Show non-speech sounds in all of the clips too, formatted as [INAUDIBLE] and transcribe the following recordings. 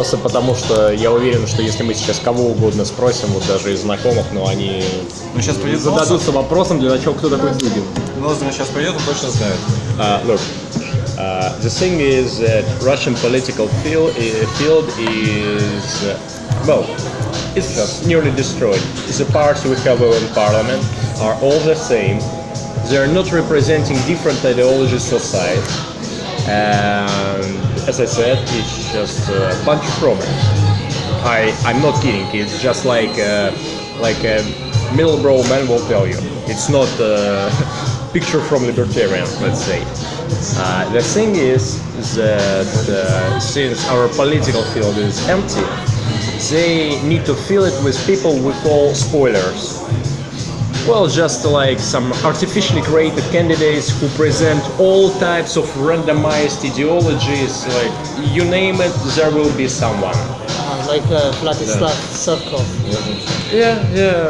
Просто потому что я уверен, что если мы сейчас кого угодно спросим, вот даже из знакомых, но они Ну, сейчас придет зададутся вопросом, для начала, кто такой Дугин. Ноздри сейчас придет, он точно знает. Uh, look, uh, the thing is that Russian political field, uh, field is, uh, well, it's just nearly destroyed. The parts we have in parliament are all the same. They are not representing different ideologies of society. And as I said, it's just a bunch of problems. I, I'm not kidding. It's just like uh, like a Middlebrough man will tell you. It's not a [LAUGHS] picture from libertarian, let's say. Uh, the thing is that uh, since our political field is empty, they need to fill it with people we call spoilers. Well, just like some artificially created candidates who present all types of randomized ideologies, like you name it, there will be someone. Uh, like uh, Vladislav Surkov. Yeah, yeah.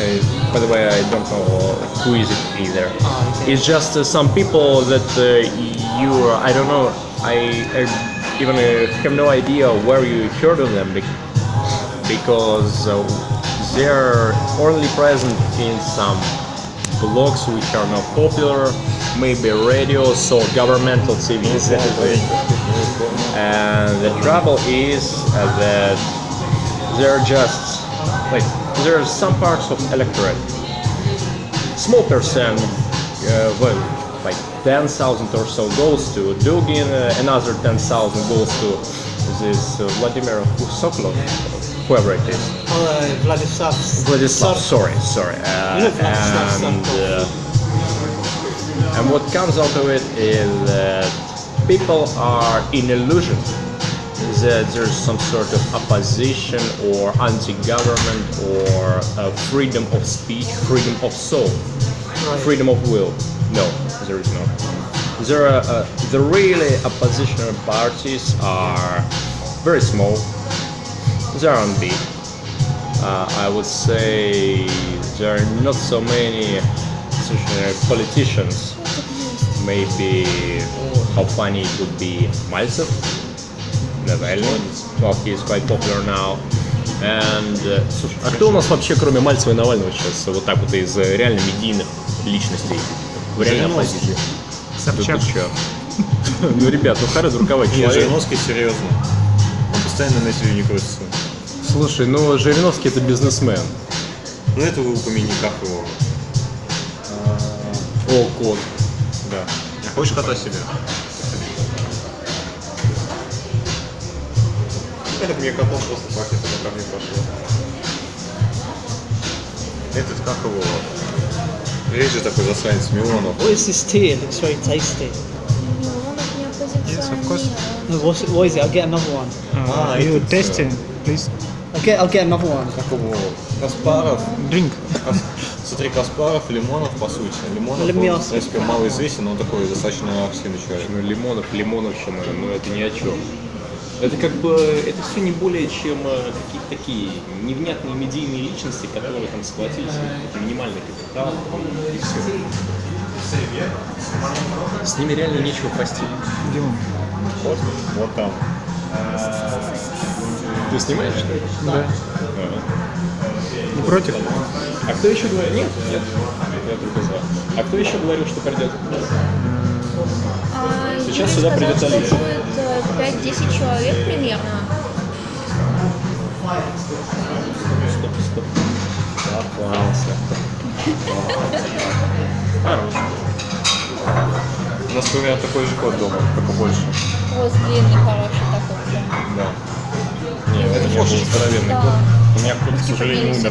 I, by the way, I don't know who is it either. Ah, okay. It's just uh, some people that uh, you, I don't know, I, I even uh, have no idea where you heard of them bec- because uh, they're only present in some blogs which are not popular, maybe radios or governmental is it. And the trouble is uh, that they're just like there are some parts of electorate small percent uh, well like 10,000 or so goes to Dugin uh, another 10,000 goes to this uh, Vladimir Sokolov whoever it is Oh, uh, Vladislav. Vladislav sorry sorry uh, Vladislav and, uh, and what comes out of it is that people are in illusion that there's some sort of opposition or anti-government or uh, freedom of speech, freedom of soul, Right. freedom of will. No, there is not There are uh, the really oppositional parties are very small. They are on big. Uh, I would say there are not so many uh, politicians. Maybe how funny it would be Maltsev, Навальный. Well, he is quite popular now. And, uh, слушай, а кто у нас вообще, кроме Мальцева и Навального, сейчас вот так вот из э, реально медийных личностей в реальной оппозиции? Собчак. [LAUGHS] Ну, ребят, ну Харри Дурковой Нет, человек. Жириновский серьезно. Он постоянно на телевидении крутится. Слушай, ну Жириновский это бизнесмен. Ну это вы упомяни, как его. О, кот. Да. Хочешь кота себе? Это мне котом просто пахнет, это ко мне пошло. Этот, как его? Есть же такой засранец Милонов. What is this tea? It looks very tasty. Yes, of course. No, what's it, what is it? I'll get another one. Uh, Ah, you tasting, please. I'll get, I'll get another one. Как его? Каспаров. Drink. Кас- Смотри, Каспаров, Лимонов, по сути. Лимонов, me он, в принципе, малоизвестен, но он такой достаточно активный человек. Ну, Лимонов, Лимоновщина, ну это ни о чем. Это как бы, это все не более чем э, какие-то такие невнятные медийные личности, которые там схватились, минимальный капитал, и все. С ними реально нечего простить. Где он? Вот, вот там. Ты снимаешь, что ли? Да. Не против? А кто еще говорил? Нет, нет, я только за. А кто еще говорил, что придет? А, Сейчас сюда придет Алиса. Будет э, 5-10 человек примерно. Стоп, стоп. Попался. Хорош. У нас примерно такой же кот дома, только больше. Вот длинный, хороший такой. да. Да. Не, это не был здоровенный Да. кот. У меня кот, к сожалению, умер.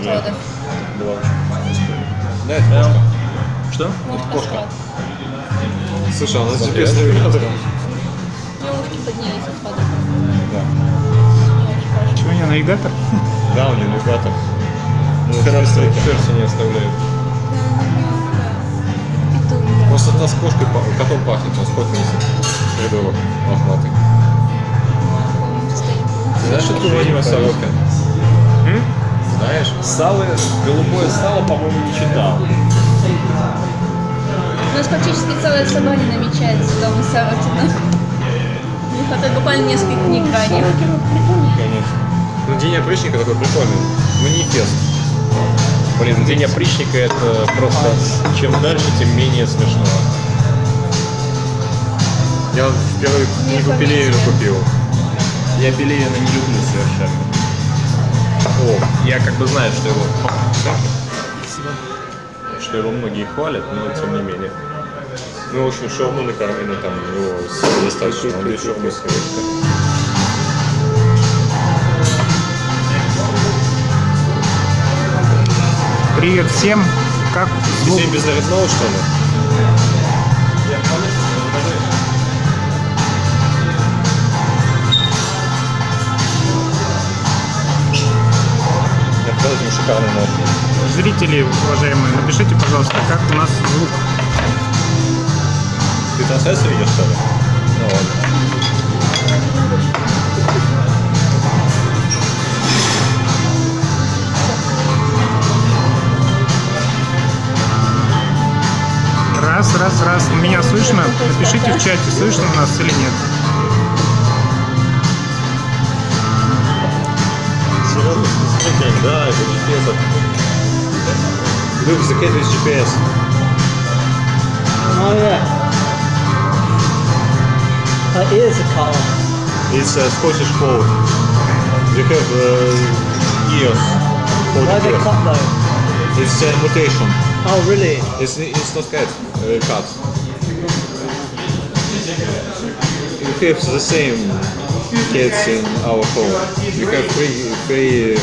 Была очень Да, это кошка. Что? Может, кошка. Слушай, она с GPS-навигатором поднялись из. Да. Чего у нее навигатор? Да, у нее навигатор. Ну, сердце, сердце не оставляют. Просто у нас кошкой, котом пахнет, у нас кот несет. Рядовок, лохматый. Знаешь, откуда у него сорока? Знаешь? Сало голубое сало, по-моему, не читал. У нас фактически целая собака намечается дома Саватина хватает буквально нескольких книг ранних. Конечно. Ну, День опричника такой прикольный. Манифест. Блин, День опричника это просто чем дальше, тем менее смешно. Я первую книгу Пелевина купил. Я Белевина не люблю совершенно. О, я как бы знаю, что его... Что его многие хвалят, но тем не менее. Ну, в общем, шаурму на Кармина там его с- достаточно. Он без шаурмы съест. Привет всем. Как звук? Всем без нарезного, что ли? Зрители, уважаемые, напишите, пожалуйста, как у нас звук. Ты трансляцию видишь, что ли? Ну ладно. Раз, раз, раз. Меня слышно? Напишите в чате, слышно нас или нет. Серьезно? Смотри, да, это GPS. Look, the cat with GPS. Oh yeah. Her ears are cut off. It's a Scottish fold. They have uh, ears. Why are they folded ears. cut though? It's a mutation. Oh really? It's, it's not cat, uh, cat. We have the same cats in our home. We have three, three uh,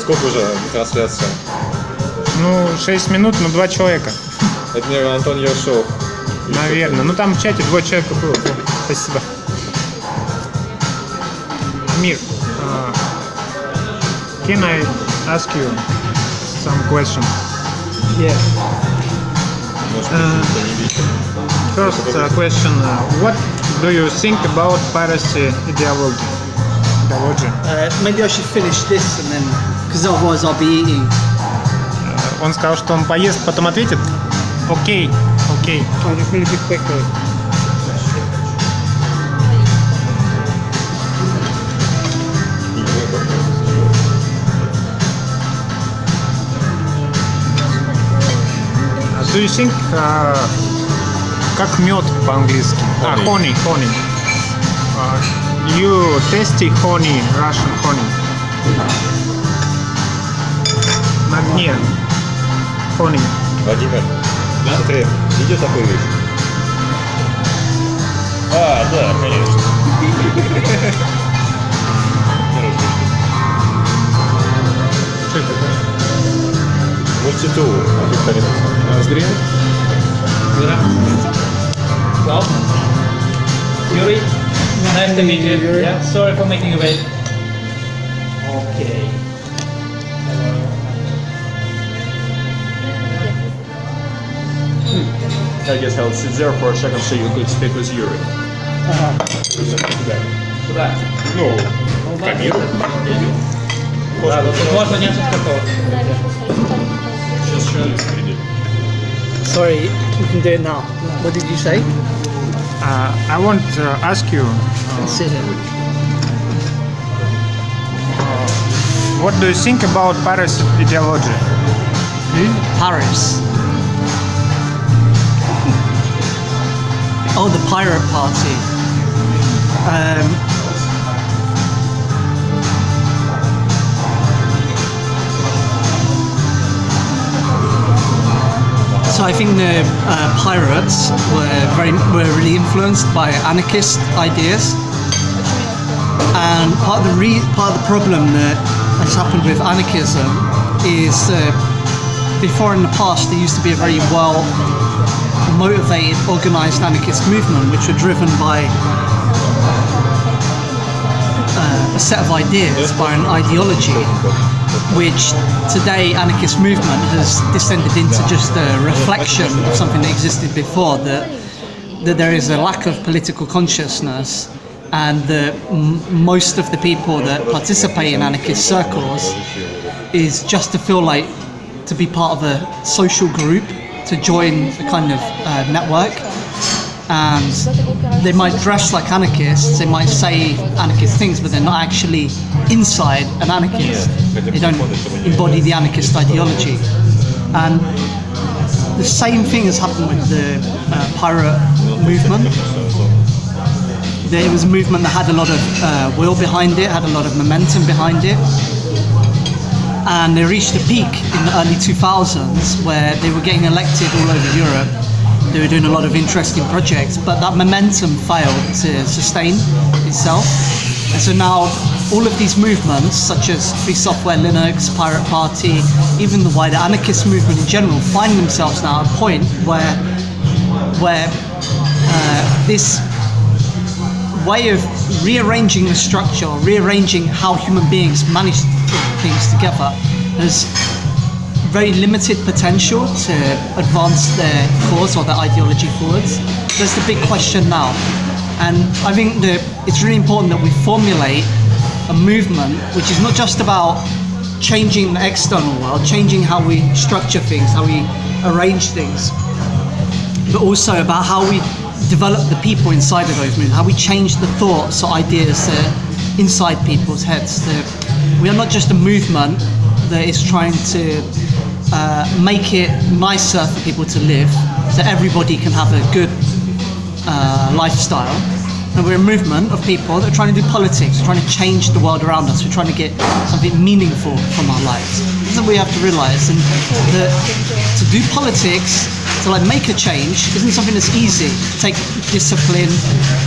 Сколько уже трансляция? Ну, 6 минут, но два человека. Это, наверное, Антон Ершов. Наверное. Ну там в чате двое человека было. Спасибо. Амир, uh, can I ask you some question? Yeah. Может Uh. First uh, question, uh, what do you think about piracy ideology? Ideology. Uh, maybe I should finish this and then, because otherwise I'll be eating. Uh, Он сказал, что он поест, потом ответит. Окей, окей. Just quickly. Do you think uh, как мед по-английски? А, honey, honey. Uh, you tasty honey, Russian honey. На дне. Honey. Владимир, смотри, видел такую вещь? А, да, конечно. Что это такое? Мультитул. Зря. Well, Yuri, nice to meet you. Yeah, sorry for making you wait. Okay. I guess I'll sit there for a second so you could speak with Yuri. Куда? Ну, Камилу. Да, вот тут можно несколько слов. Сейчас человек придет. Sorry, you can do it now. What did you say? Uh, I want to ask you, uh, Sit here. what do you think about piracy ideology? Paris. Oh, the pirate party. Um, so I think the uh, pirates were very were really influenced by anarchist ideas, and part of the re- part of the problem that has happened with anarchism is uh, before in the past there used to be a very well motivated, organized anarchist movement which were driven by uh, a set of ideas, by an ideology, which today anarchist movement has descended into just a reflection of something that existed before, that, that there is a lack of political consciousness and that most of the people that participate in anarchist circles is just to feel like to be part of a social group, to join the kind of uh, network. And they might dress like anarchists, they might say anarchist things, but they're not actually inside an anarchist. They don't embody the anarchist ideology. And the same thing has happened with the uh, pirate movement. There was a movement that had a lot of uh, will behind it, had a lot of momentum behind it. And they reached a peak in the early 2000s where they were getting elected all over Europe. They were doing a lot of interesting projects, but that momentum failed to sustain itself. And so now all of these movements, such as Free Software Linux, Pirate Party, even the wider anarchist movement in general, find themselves now at a point where, where uh, this way of rearranging the structure, rearranging how human beings manage to things together, has very limited potential to advance their cause or their ideology forwards. That's the big question now. And I think that it's really important that we formulate a movement which is not just about changing the external world, changing how we structure things, how we arrange things, but also about how we develop the people inside of those movements, how we change the thoughts or ideas that inside people's heads. We are not just a movement that is trying to uh, make it nicer for people to live, so everybody can have a good uh, lifestyle. And we're a movement of people that are trying to do politics, trying to change the world around us. We're trying to get something meaningful from our lives. This is what we have to realize. And that to do politics, to like make a change, isn't something that's easy. It take discipline,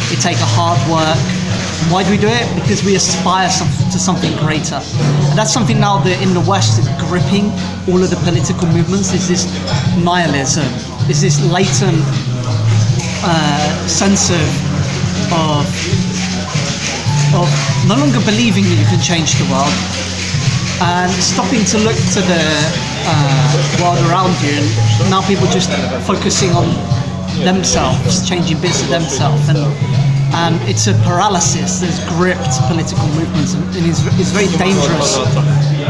it take a hard work. Why do we do it? Because we aspire some, to something greater. And that's something now that in the West is gripping all of the political movements. Is this nihilism? Is this latent uh, sense of of of no longer believing that you can change the world and stopping to look to the uh, world around you and now people just focusing on themselves changing bits of themselves and and it's a paralysis that's gripped political movements and is, is very dangerous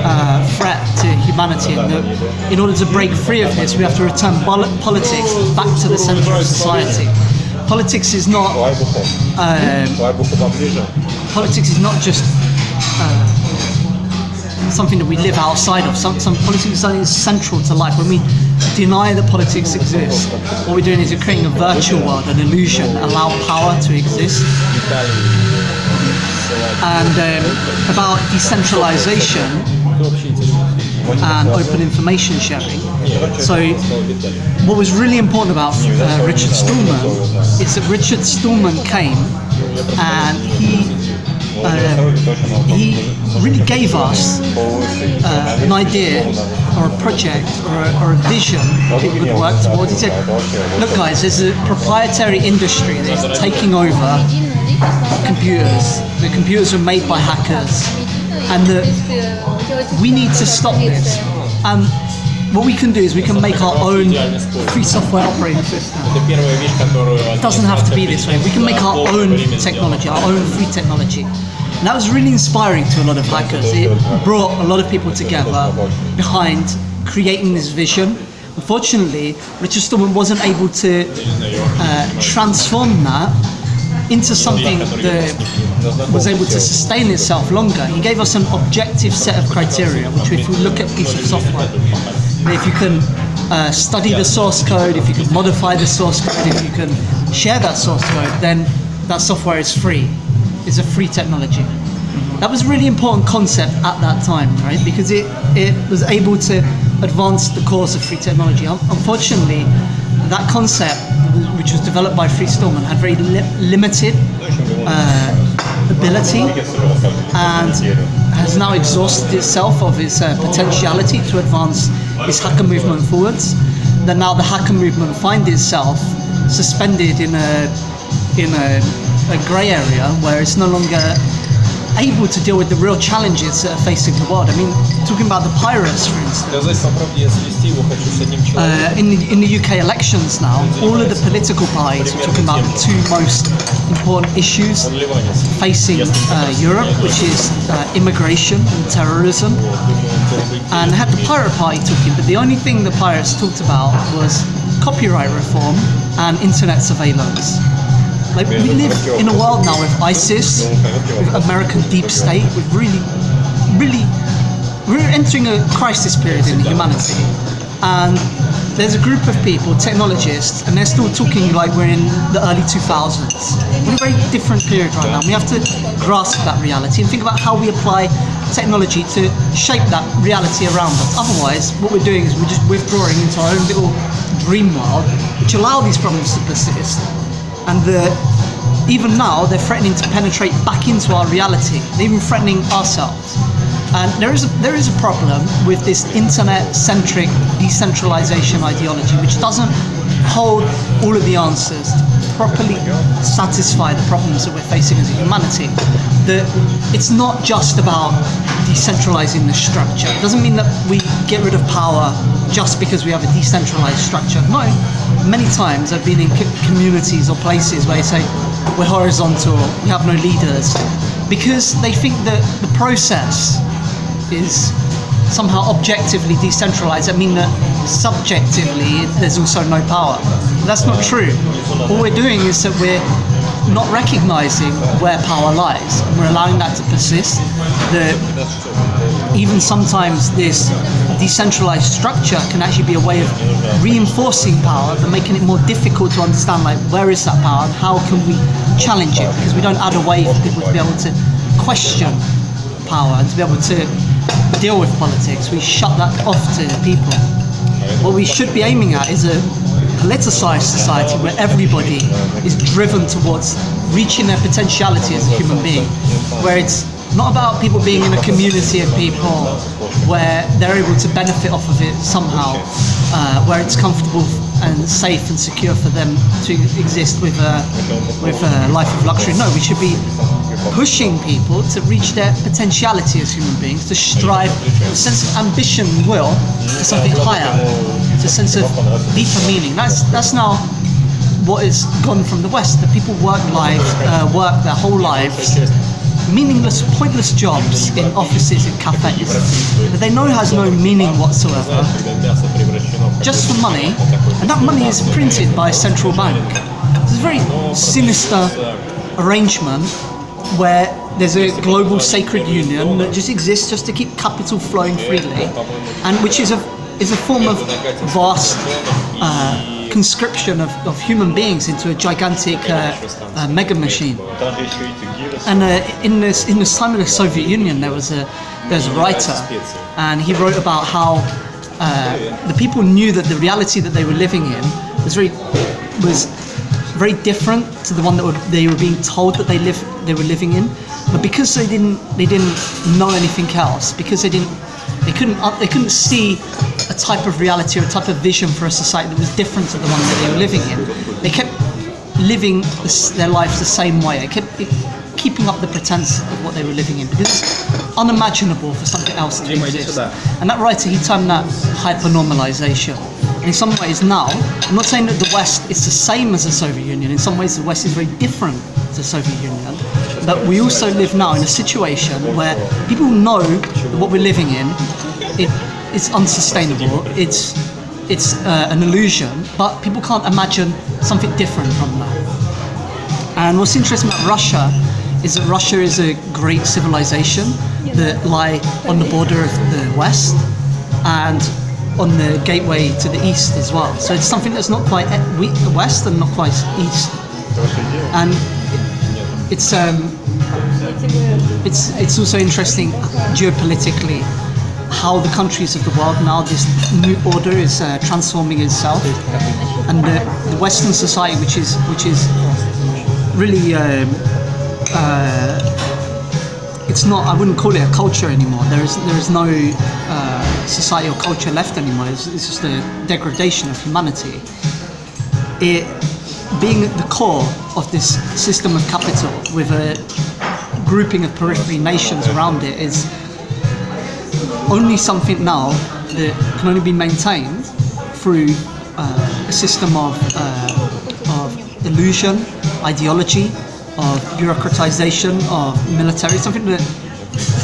uh, threat to humanity and that in order to break free of this we have to return pol- politics back to the center of society politics is not um, politics is not just uh, something that we live outside of. Some, some politics is something central to life. When we deny that politics exists, what we're doing is we're creating a virtual world, an illusion, allow power to exist. And um, about decentralization and open information sharing. So, what was really important about uh, Richard Stallman is that Richard Stallman came and he uh, he really gave us uh, an idea or a project or a, or a vision we would work towards. He said, look guys, there's a proprietary industry that is taking over computers. The computers are made by hackers and that we need to stop this. And what we can do is we can make our own free software operating system. It doesn't have to be this way. We can make our own technology, our own free technology. And that was really inspiring to a lot of hackers. It brought a lot of people together behind creating this vision. Unfortunately, Richard Stallman wasn't able to uh, transform that into something that was able to sustain itself longer. He gave us an objective set of criteria, which if we look at piece of software, if you can uh, study the source code, if you can modify the source code, if you can share that source code, then that software is free. It's a free technology. That was a really important concept at that time, right? Because it, it was able to advance the cause of free technology. Unfortunately, that concept, which was developed by Free Stallman, had very li- limited uh, ability and has now exhausted itself of its uh, potentiality to advance this hacker movement forwards. Then now the hacker movement finds itself suspended in a in a, a grey area where it's no longer able to deal with the real challenges that are facing the world. I mean, talking about the pirates, for instance. Uh, in, the, in the UK elections now, all of the political parties are talking about the two most important issues facing uh, Europe, which is uh, immigration and terrorism. And had the Pirate Party talking, but the only thing the pirates talked about was copyright reform and internet surveillance. Like we live in a world now with ISIS, with American deep state, with really, really, we're entering a crisis period in humanity, and there's a group of people, technologists, and they're still talking like we're in the early 2000s. We're in a very different period right now. We have to grasp that reality and think about how we apply technology to shape that reality around us. Otherwise, what we're doing is we're just withdrawing into our own little dream world, which allow these problems to persist. And the, even now, they're threatening to penetrate back into our reality. They're even threatening ourselves. And there is a, there is a problem with this internet-centric decentralization ideology, which doesn't hold all of the answers to properly satisfy the problems that we're facing as a humanity. That it's not just about decentralizing the structure. It doesn't mean that we get rid of power just because we have a decentralized structure. No, many times I've been in co- communities or places where they say we're horizontal, we have no leaders, because they think that the process is somehow objectively decentralized. I mean that subjectively there's also no power. That's not true. All we're doing is that we're not recognizing where power lies. We're allowing that to persist. That even sometimes this decentralized structure can actually be a way of reinforcing power but making it more difficult to understand like where is that power and how can we challenge it because we don't add a way for people to be able to question power and to be able to deal with politics. We shut that off to people. What we should be aiming at is a politicized society where everybody is driven towards reaching their potentiality as a human being, where it's not about people being in a community of people where they're able to benefit off of it somehow, uh, where it's comfortable and safe and secure for them to exist with a, with a life of luxury. No, we should be pushing people to reach their potentiality as human beings, to strive a sense of ambition and will to something higher, to a sense of deeper meaning. That's that's now what is gone from the West. That people work lives, uh, work their whole lives, meaningless, pointless jobs in offices and cafes that they know has no meaning whatsoever, just for money, and that money is printed by a central bank. It's a very sinister arrangement where there's a global sacred union that just exists just to keep capital flowing freely, and which is a is a form of vast uh, conscription of, of human beings into a gigantic uh, uh, mega machine. And uh, in this in this time of the Soviet Union, there was a there was a writer, and he wrote about how uh, the people knew that the reality that they were living in was very was very different to the one that were, they were being told that they live they were living in. But because they didn't they didn't know anything else, because they didn't they couldn't uh, they couldn't see a type of reality or a type of vision for a society that was different to the one that they were living in. They kept living this, their lives the same way. They kept keeping up the pretense of what they were living in because it's unimaginable for something else to exist. And that writer, he termed that hypernormalization. In some ways now, I'm not saying that the West is the same as the Soviet Union. In some ways, the West is very different to the Soviet Union. But we also live now in a situation where people know that what we're living in, it, it's unsustainable. It's it's uh, an illusion, but people can't imagine something different from that. And what's interesting about Russia is that Russia is a great civilization that lie on the border of the West and on the gateway to the east as well. So it's something that's not quite the west and not quite east. And it's um, it's it's also interesting geopolitically how the countries of the world now this new order is uh, transforming itself, and the, the Western society, which is which is really um, uh, it's not. I wouldn't call it a culture anymore. There is there is no uh, society or culture left anymore. It's, it's just a degradation of humanity. It being at the core of this system of capital with a grouping of periphery nations around it is only something now that can only be maintained through uh, a system of, uh, of illusion, ideology, of bureaucratization, of military, something that,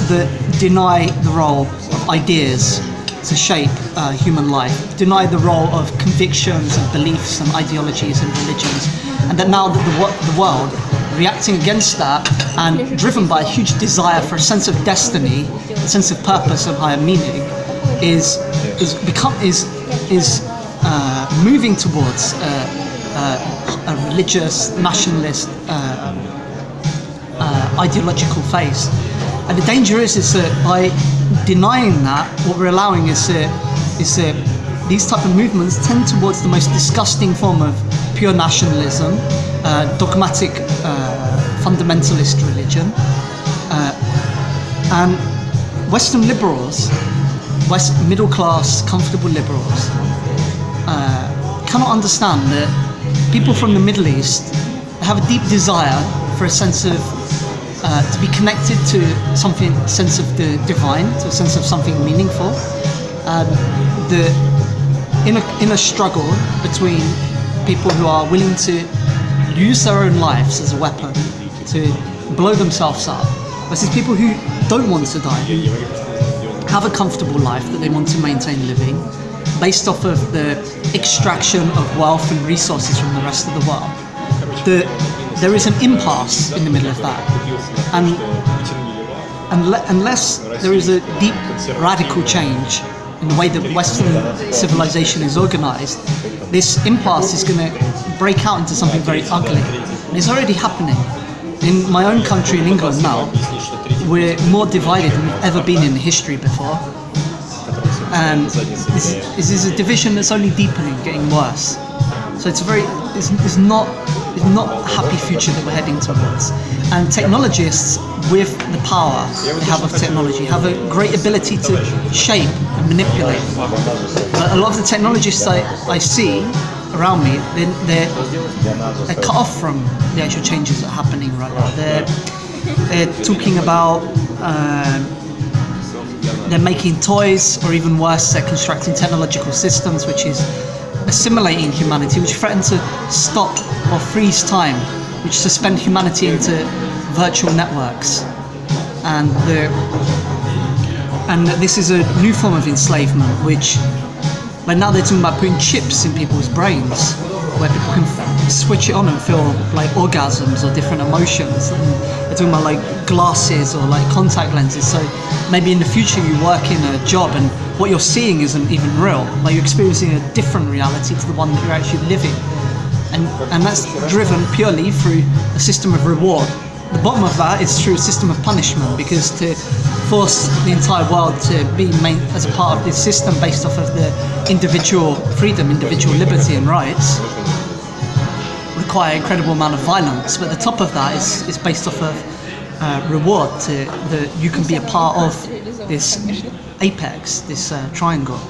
that deny the role of ideas to shape uh, human life, deny the role of convictions and beliefs and ideologies and religions, and that now that the, the world reacting against that and driven by a huge desire for a sense of destiny, a sense of purpose and higher meaning, is is become is is uh, moving towards uh, uh, a religious nationalist uh, ideological face. And the danger is, is that by denying that, what we're allowing is that, is that these type of movements tend towards the most disgusting form of pure nationalism, uh, dogmatic uh, fundamentalist religion, uh, and Western liberals, West middle class, comfortable liberals, uh, cannot understand that people from the Middle East have a deep desire for a sense of uh, to be connected to something, sense of the divine, to a sense of something meaningful. Um, the in a, struggle between people who are willing to use their own lives as a weapon to blow themselves up versus people who don't want to die, have a comfortable life that they want to maintain living based off of the extraction of wealth and resources from the rest of the world. The, there is an impasse in the middle of that. And unless there is a deep radical change in the way that Western civilization is organized, this impasse is going to break out into something very ugly. And it's already happening. In my own country, in England now, we're more divided than we've ever been in history before. And this, this is a division that's only deepening, getting worse. So it's very, it's, it's not, it's not a happy future that we're heading towards. And technologists, with the power they have of technology, have a great ability to shape and manipulate. But a lot of the technologists I, I see around me, they're, they're, they're cut off from the actual changes that are happening right now. They're, they're talking about um, they're making toys, or even worse, they're constructing technological systems which is assimilating humanity, which threaten to stop or freeze time, which suspend humanity into virtual networks. And the and this is a new form of enslavement, which like now they're talking about putting chips in people's brains, where people can switch it on and feel like orgasms or different emotions. And they're talking about like glasses or like contact lenses. So maybe in the future you work in a job and what you're seeing isn't even real. Like you're experiencing a different reality to the one that you're actually living. And, and that's driven purely through a system of reward. The bottom of that is through a system of punishment because to force the entire world to be made as a part of this system based off of the individual freedom, individual liberty and rights require incredible amount of violence. But the top of that is, is based off of uh, reward to that you can be a part of this apex, this uh, triangle.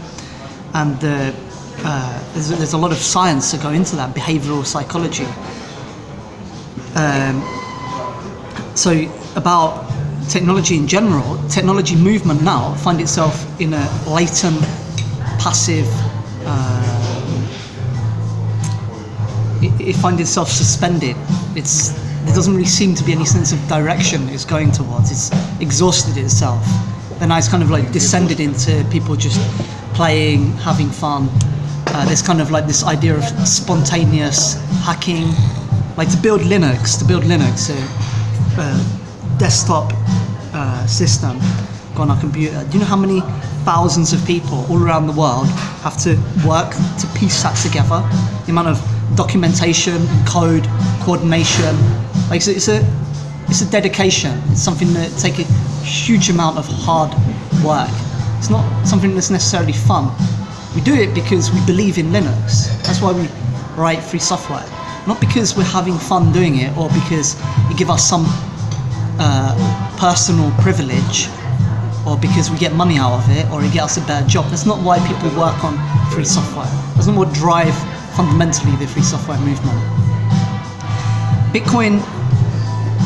And uh, there's, there's a lot of science to go into that, behavioral psychology. Um, so about technology in general, technology movement now find itself in a latent, passive. Uh, it, it find itself suspended. It's there doesn't really seem to be any sense of direction it's going towards. It's exhausted itself. Then it's kind of like descended into people just playing, having fun. Uh, there's kind of like this idea of spontaneous hacking, like to build Linux, to build Linux, a, a desktop uh, system on a computer. Do you know how many thousands of people all around the world have to work to piece that together? The amount of documentation, code, coordination. Like it's a, it's a, dedication. It's something that take a huge amount of hard work. It's not something that's necessarily fun. We do it because we believe in Linux. That's why we write free software. Not because we're having fun doing it or because it give us some uh, personal privilege or because we get money out of it or it gets us a better job. That's not why people work on free software. That's not what drive fundamentally the free software movement. Bitcoin,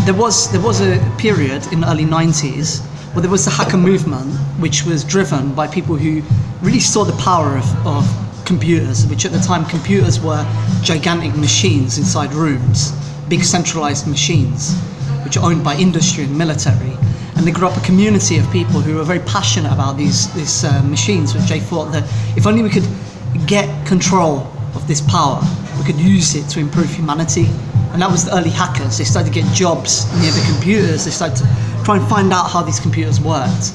there was there was a period in the early 90s where there was the hacker movement, which was driven by people who really saw the power of, of computers, which at the time computers were gigantic machines inside rooms, big centralized machines, which are owned by industry and military. and they grew up a community of people who were very passionate about these these uh, machines, which they thought that if only we could get control of this power, we could use it to improve humanity. And that was the early hackers. They started to get jobs near the computers. They started to try and find out how these computers worked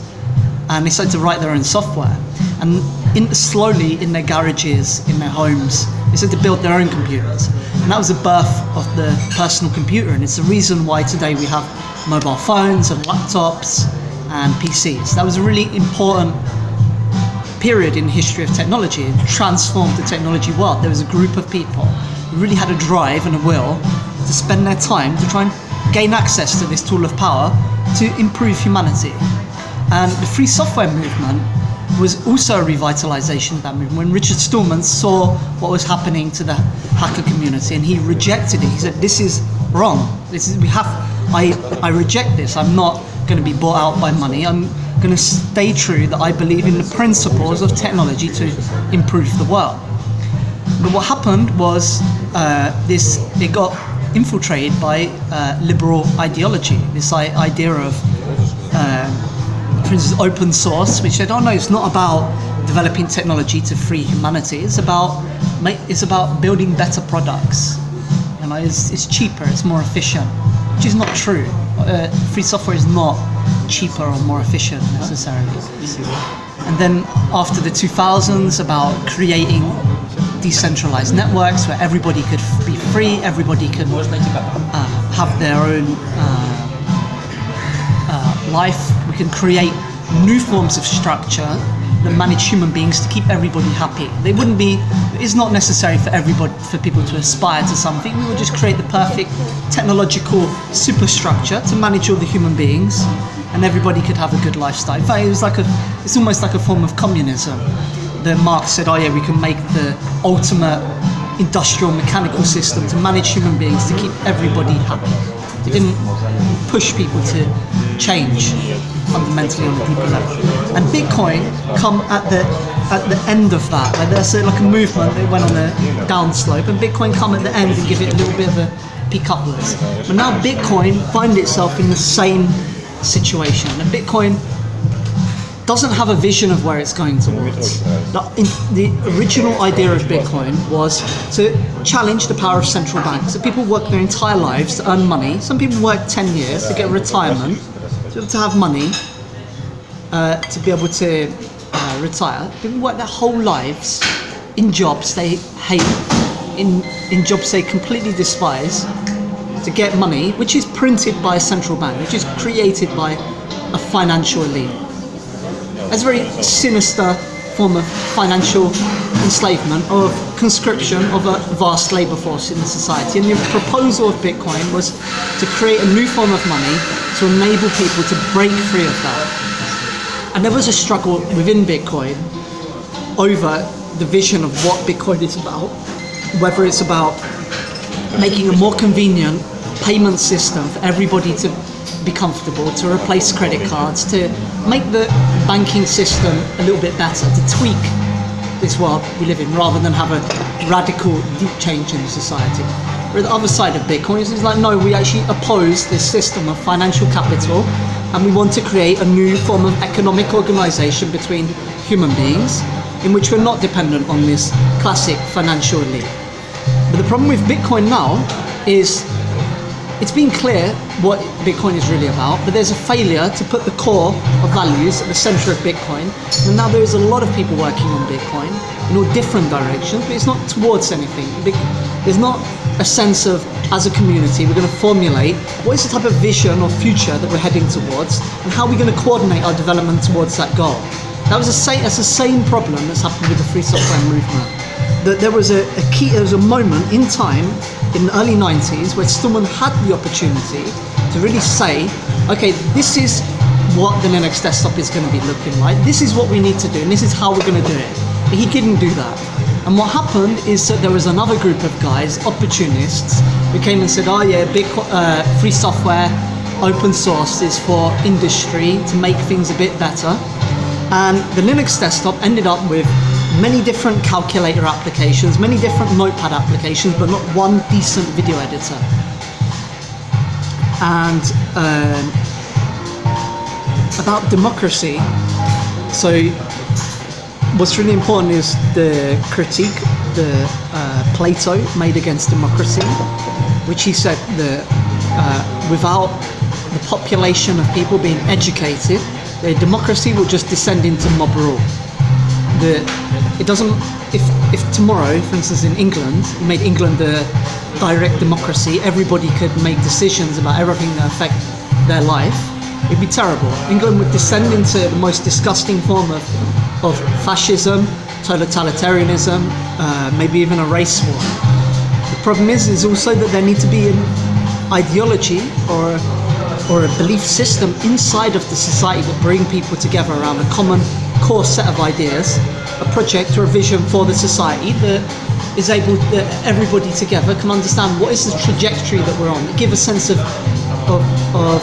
and they started to write their own software. And in, slowly, in their garages, in their homes, they started to build their own computers. And that was the birth of the personal computer. And it's the reason why today we have mobile phones and laptops and PCs. That was a really important period in the history of technology. Transformed the technology world. There was a group of people who really had a drive and a will to spend their time to try and gain access to this tool of power to improve humanity. And the free software movement was also a revitalization of that movement. When Richard Stallman saw what was happening to the hacker community and he rejected it, he said, This is wrong. This is we have I I reject this. I'm not going to be bought out by money. I'm going to stay true that I believe in the principles of technology to improve the world. But what happened was uh, this it got infiltrated by uh, liberal ideology, this idea of uh, for instance, open source, which said, "Oh no, it's not about developing technology to free humanity. It's about it's about building better products. You know, it's, it's cheaper, it's more efficient." Which is not true. Uh, free software is not cheaper or more efficient necessarily. And then after the 2000s, about creating decentralized networks where everybody could be free, everybody could uh, have their own. Uh, uh, life. We can create new forms of structure that manage human beings to keep everybody happy. They wouldn't be. It's not necessary for everybody for people to aspire to something. We will just create the perfect technological superstructure to manage all the human beings, and everybody could have a good lifestyle. It was like a. It's almost like a form of communism. That Marx said, "Oh yeah, we can make the ultimate industrial mechanical system to manage human beings to keep everybody happy." It didn't push people to change fundamentally on a deeper level. And Bitcoin come at the at the end of that. Like there's a, like a movement that went on a downslope, and Bitcoin come at the end and give it a little bit of a pick up upwards. But now Bitcoin find itself in the same situation, and Bitcoin doesn't have a vision of where it's going towards. The, in, the original idea of Bitcoin was to challenge the power of central banks. So people work their entire lives to earn money. Some people work 10 years to get retirement, to be able to have money, uh, to be able to uh, retire. People work their whole lives in jobs they hate, in, in jobs they completely despise, to get money, which is printed by a central bank, which is created by a financial elite. It's a very sinister form of financial enslavement, of conscription of a vast labour force in the society. And the proposal of Bitcoin was to create a new form of money to enable people to break free of that. And there was a struggle within Bitcoin over the vision of what Bitcoin is about, whether it's about making a more convenient payment system for everybody to be comfortable, to replace credit cards, to make the banking system a little bit better, to tweak this world we live in rather than have a radical deep change in society. Where the other side of Bitcoin is like, no, we actually oppose this system of financial capital and we want to create a new form of economic organization between human beings in which we're not dependent on this classic financial elite. But the problem with Bitcoin now is it's been clear what Bitcoin is really about, but there's a failure to put the core of values at the center of Bitcoin. And now there is a lot of people working on Bitcoin in all different directions, but it's not towards anything. There's not a sense of, as a community, we're going to formulate what is the type of vision or future that we're heading towards, and how are we going to coordinate our development towards that goal. That was same, that's the same problem that's happened with the free software movement. That there was a, a key, there was a moment in time in the early 90s where Stallman had the opportunity to really say, okay, this is what the Linux desktop is going to be looking like. This is what we need to do, and this is how we're going to do it. But he didn't do that. And what happened is that there was another group of guys, opportunists, who came and said, oh yeah, big, uh, free software, open source is for industry to make things a bit better. And the Linux desktop ended up with many different calculator applications, many different notepad applications, but not one decent video editor. And um, about democracy. So what's really important is the critique the uh, Plato made against democracy, which he said that uh, without the population of people being educated, democracy will just descend into mob rule. The, it doesn't. If if tomorrow, for instance, in England, you made England a direct democracy, everybody could make decisions about everything that affect their life. It'd be terrible. England would descend into the most disgusting form of, of fascism, totalitarianism, uh, maybe even a race war. The problem is, is also that there need to be an ideology or or a belief system inside of the society that bring people together around a common core set of ideas, a project or a vision for the society that is able that everybody together can understand what is the trajectory that we're on, give a sense of of, of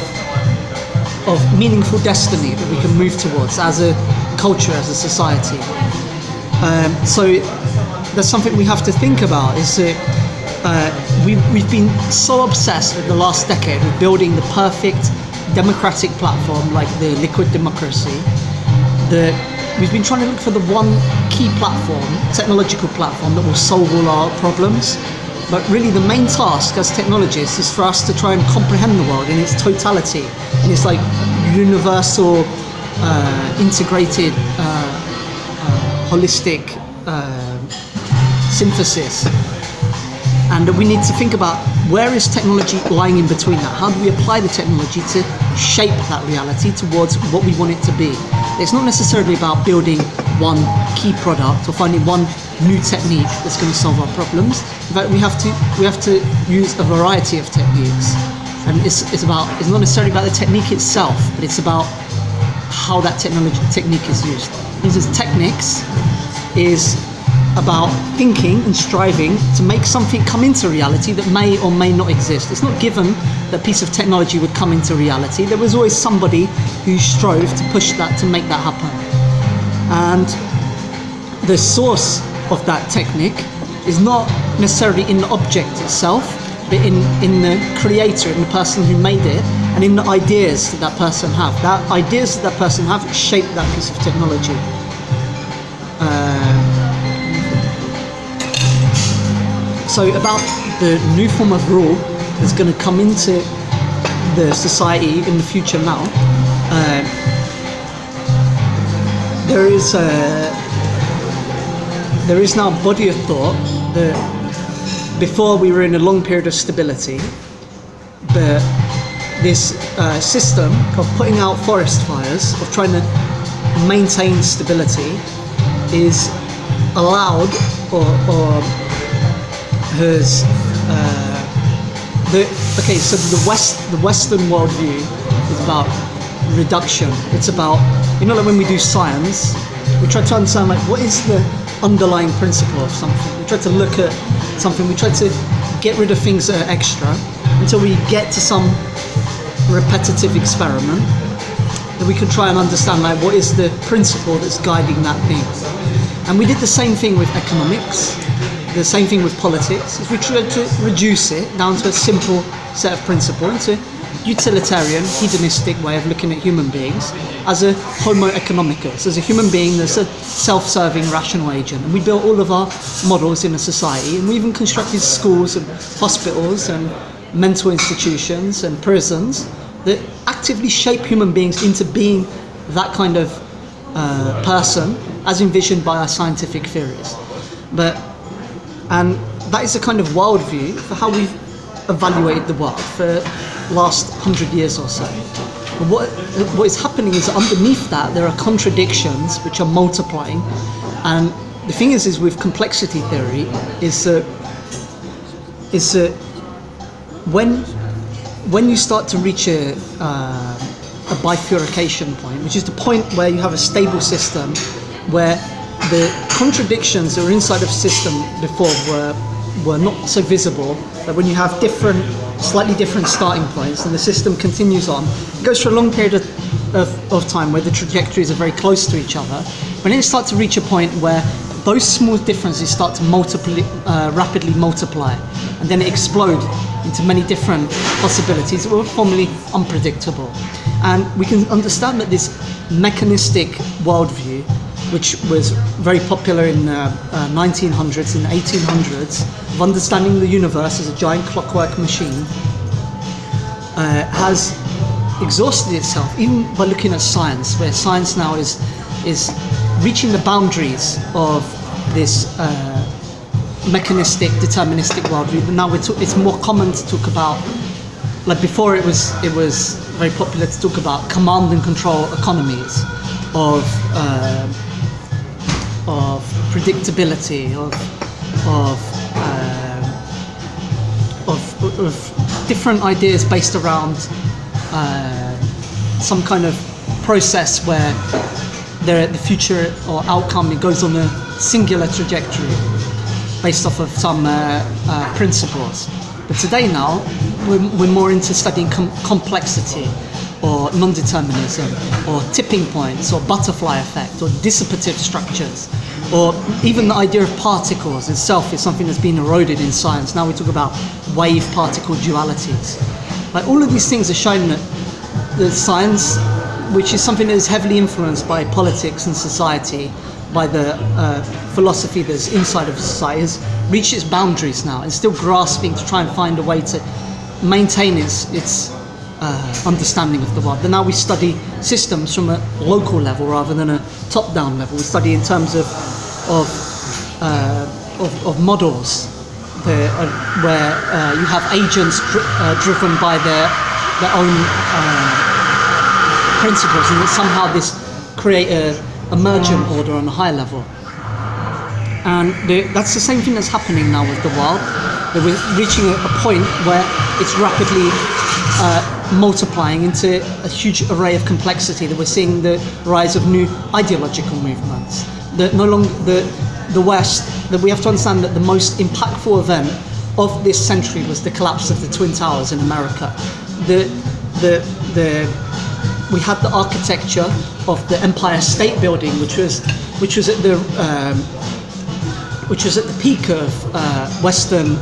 of meaningful destiny that we can move towards as a culture, as a society. Um, so that's something we have to think about. Is that uh, we, we've been so obsessed in the last decade with building the perfect democratic platform like the liquid democracy that we've been trying to look for the one key platform, technological platform that will solve all our problems. But really, the main task as technologists is for us to try and comprehend the world in its totality, in its like universal, uh, integrated, uh, uh, holistic uh, synthesis. And we need to think about where is technology lying in between that? How do we apply the technology to shape that reality towards what we want it to be? It's not necessarily about building one key product or finding one new technique that's going to solve our problems. In fact, we have to we have to use a variety of techniques, and it's, it's about it's not necessarily about the technique itself, but it's about how that technology technique is used. Instance, techniques is about thinking and striving to make something come into reality that may or may not exist. It's not given that piece of technology would come into reality. There was always somebody who strove to push that to make that happen. And the source of that technique is not necessarily in the object itself, but in, in the creator, in the person who made it, and in the ideas that that person have. That ideas that that person have shape that piece of technology. So about the new form of rule that's going to come into the society in the future now, uh, there is a there is now a body of thought that before we were in a long period of stability, but this uh, system of putting out forest fires, of trying to maintain stability, is allowed or, or has uh, the okay. So the west the Western worldview is about reduction. It's about you know like when we do science, we try to understand like what is the underlying principle of something. We try to look at something. We try to get rid of things that are extra until we get to some repetitive experiment that we can try and understand like what is the principle that's guiding that thing. And we did the same thing with economics, the same thing with politics, is we tried to reduce it down to a simple set of principles, a utilitarian, hedonistic way of looking at human beings as a homo economicus, as a human being that's a self-serving rational agent. And we built all of our models in a society, and we even constructed schools and hospitals and mental institutions and prisons that actively shape human beings into being that kind of uh, person as envisioned by our scientific theories. But and that is a kind of worldview for how we've evaluated the world for last hundred years or so. But what what is happening is underneath that there are contradictions which are multiplying, and the thing is, is with complexity theory, is that is that when when you start to reach a uh, a bifurcation point, which is the point where you have a stable system where the contradictions that were inside of system before were were not so visible that when you have different slightly different starting points and the system continues on it goes for a long period of, of, of time where the trajectories are very close to each other when it starts to reach a point where those small differences start to multiply uh, rapidly multiply and then explode into many different possibilities that were formerly unpredictable. And we can understand that this mechanistic worldview, which was very popular in the uh, 1900s, in the 1800s, of understanding the universe as a giant clockwork machine, uh, has exhausted itself, even by looking at science, where science now is is reaching the boundaries of this uh, mechanistic, deterministic worldview. But now ta- it's more common to talk about, like before, it was it was very popular to talk about command and control economies of uh, of predictability of of um, of, of different ideas based around uh, some kind of process where the, the future or outcome it goes on a singular trajectory based off of some uh, uh, principles. But today now, we're, we're more into studying com- complexity or non-determinism or tipping points or butterfly effect or dissipative structures or even the idea of particles itself is something that's been eroded in science. Now we talk about wave particle dualities. Like all of these things are showing that the science, which is something that is heavily influenced by politics and society, by the uh, philosophy that's inside of society, has reached its boundaries now and still grasping to try and find a way to maintain its its uh, understanding of the world. But now we study systems from a local level rather than a top-down level. We study in terms of of uh, of, of models the, uh, where uh, you have agents dr- uh, driven by their their own uh, principles, and that somehow this create a emergent order on a high level. And the, that's the same thing that's happening now with the world. That we're reaching a, a point where it's rapidly uh, multiplying into a huge array of complexity. That we're seeing the rise of new ideological movements. That no longer the the West. That we have to understand that the most impactful event of this century was the collapse of the Twin Towers in America. The the the we had the architecture of the Empire State Building, which was which was at the um, which was at the peak of uh, Western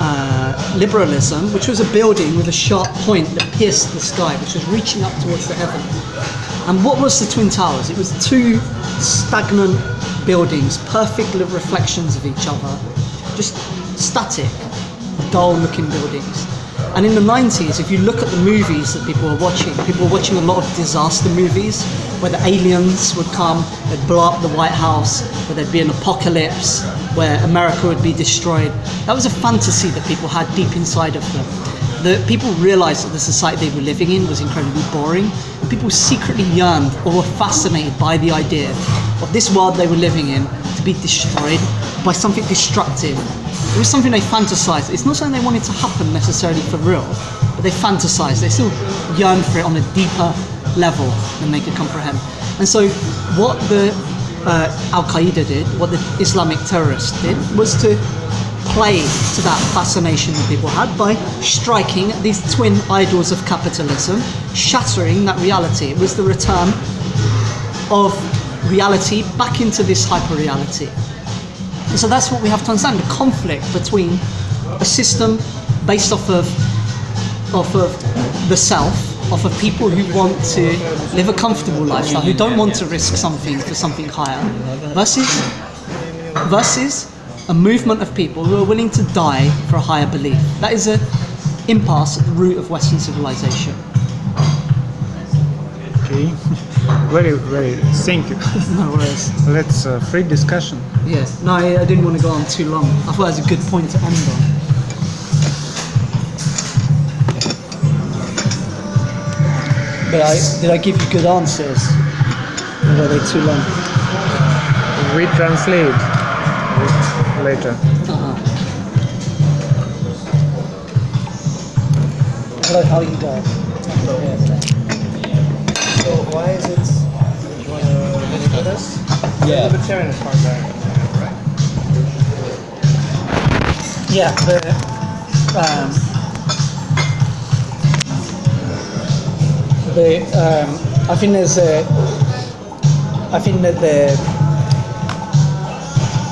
uh, liberalism, which was a building with a sharp point that pierced the sky, which was reaching up towards the heaven. And what was the Twin Towers? It was two stagnant buildings, perfect reflections of each other, just static, dull-looking buildings. And in the 90s, if you look at the movies that people were watching, people were watching a lot of disaster movies where the aliens would come, they'd blow up the White House, where there'd be an apocalypse, where America would be destroyed. That was a fantasy that people had deep inside of them. The people realized that the society they were living in was incredibly boring. People secretly yearned or were fascinated by the idea of this world they were living in to be destroyed by something destructive. It was something they fantasized. It's not something they wanted to happen necessarily for real, but they fantasized. They still yearned for it on a deeper level than they could comprehend. And so, what the uh, Al Qaeda did, what the Islamic terrorists did, was to play to that fascination that people had by striking at these twin idols of capitalism, shattering that reality. It was the return of reality back into this hyper reality. And so that's what we have to understand the conflict between a system based off of, off of the self, of people who want to live a comfortable lifestyle, who don't want to risk something for something higher, versus, versus a movement of people who are willing to die for a higher belief. That is an impasse at the root of Western civilization. Okay. [LAUGHS] very, very. Thank you. [LAUGHS] No worries. Let's uh, free discussion. Yeah, no, I, I didn't want to go on too long. I thought it was a good point to end on. But I, did I give you good answers? Or were they too long? We translate later. Uh-huh. Hello, how are you guys? So why is it? You want to visit us? Yeah. Libertarian is part right? Yeah, the, um, the, um, I think there's a, I think that the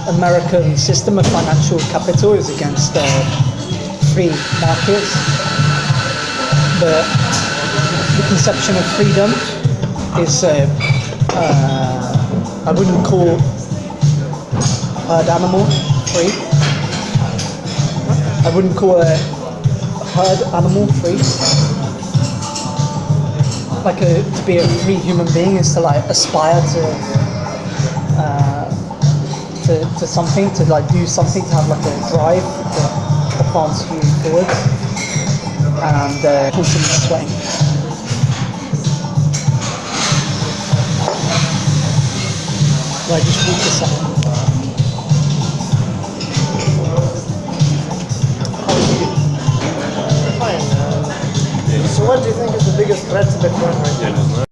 American system of financial capital is against uh, free markets, but the conception of freedom is uh, uh, I wouldn't call herd animal free. I wouldn't call a herd animal free. Like a, to be a free human being is to like aspire to to, to something, to like do something, to have like a drive to advance you forward and uh, constantly sweating. Right, just read this. Uh, so what do you think is the biggest threat to Bitcoin right now?